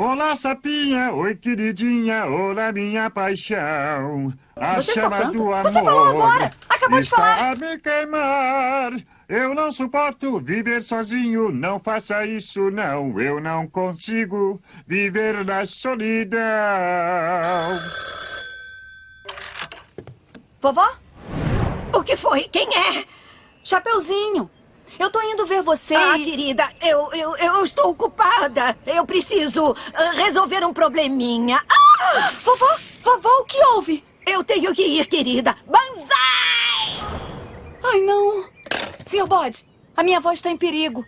Olá, sapinha, oi, queridinha, olá, minha paixão. A Você chama do amor Você falou agora! Acabou de falar! a me queimar. Eu não suporto viver sozinho, não faça isso não. Eu não consigo viver na solidão. Vovó? O que foi? Quem é? Chapeuzinho. Eu tô indo ver você Ah, e... querida, eu, eu, eu estou ocupada. Eu preciso ah, resolver um probleminha. Ah! Vovó? Vovó, o que houve? Eu tenho que ir, querida. Banzai! Ai, não. Senhor Bode, a minha avó está em perigo.